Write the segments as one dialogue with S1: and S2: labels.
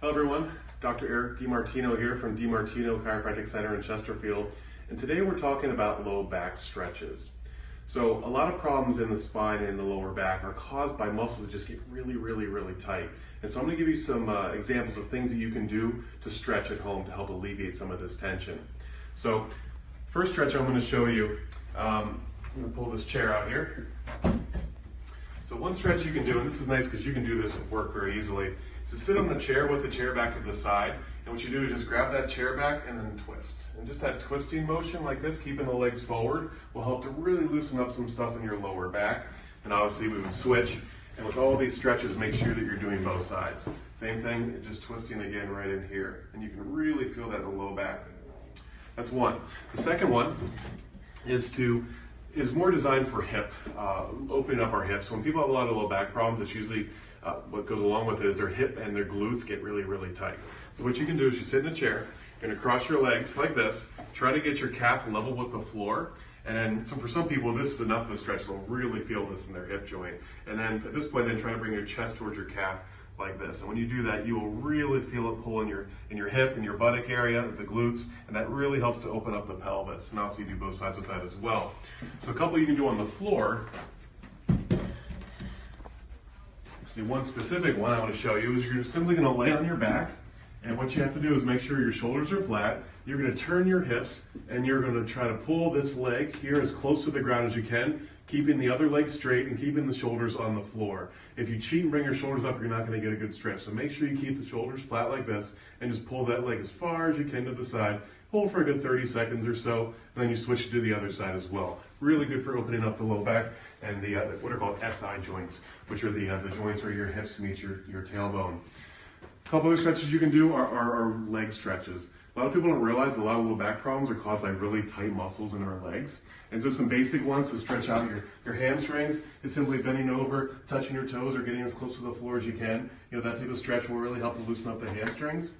S1: Hello everyone, Dr. Eric DiMartino here from DiMartino Chiropractic Center in Chesterfield. And today we're talking about low back stretches. So a lot of problems in the spine and the lower back are caused by muscles that just get really, really, really tight. And so I'm gonna give you some uh, examples of things that you can do to stretch at home to help alleviate some of this tension. So first stretch I'm gonna show you, um, I'm gonna pull this chair out here. So one stretch you can do, and this is nice because you can do this at work very easily, is to sit on the chair with the chair back to the side. And what you do is just grab that chair back and then twist. And just that twisting motion like this, keeping the legs forward, will help to really loosen up some stuff in your lower back. And obviously we would switch. And with all these stretches, make sure that you're doing both sides. Same thing, just twisting again right in here. And you can really feel that in the low back. That's one. The second one is to is more designed for hip, uh, opening up our hips. When people have a lot of low back problems, it's usually uh, what goes along with it is their hip and their glutes get really, really tight. So what you can do is you sit in a chair, you're gonna cross your legs like this, try to get your calf level with the floor, and then so for some people, this is enough of a stretch. They'll really feel this in their hip joint. And then at this point, then try to bring your chest towards your calf like this. And when you do that, you will really feel it pull in your in your hip, and your buttock area, the glutes, and that really helps to open up the pelvis. And also you do both sides with that as well. So a couple you can do on the floor. See, one specific one I want to show you is you're simply going to lay on your back. And what you have to do is make sure your shoulders are flat. You're going to turn your hips and you're going to try to pull this leg here as close to the ground as you can keeping the other leg straight and keeping the shoulders on the floor. If you cheat and bring your shoulders up, you're not gonna get a good stretch. So make sure you keep the shoulders flat like this and just pull that leg as far as you can to the side. Hold for a good 30 seconds or so, and then you switch to the other side as well. Really good for opening up the low back and the, uh, what are called SI joints, which are the, uh, the joints where your hips meet your, your tailbone. A couple other stretches you can do are, are, are, leg stretches. A lot of people don't realize a lot of low back problems are caused by really tight muscles in our legs. And so some basic ones to stretch out your, your hamstrings is simply bending over, touching your toes, or getting as close to the floor as you can. You know, that type of stretch will really help to loosen up the hamstrings.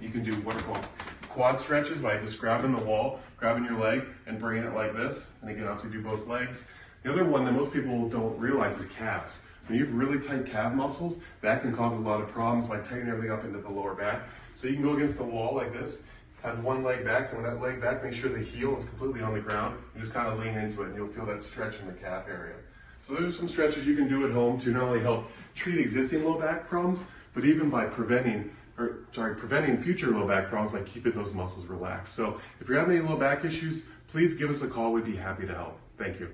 S1: You can do what are called quad stretches by just grabbing the wall, grabbing your leg, and bringing it like this. And again, obviously do both legs. The other one that most people don't realize is calves. When you have really tight calf muscles, that can cause a lot of problems by tightening everything up into the lower back. So you can go against the wall like this, have one leg back, and when that leg back, make sure the heel is completely on the ground. You just kind of lean into it, and you'll feel that stretch in the calf area. So those are some stretches you can do at home to not only help treat existing low back problems, but even by preventing or sorry, preventing future low back problems by keeping those muscles relaxed. So if you're having any low back issues, please give us a call. We'd be happy to help. Thank you.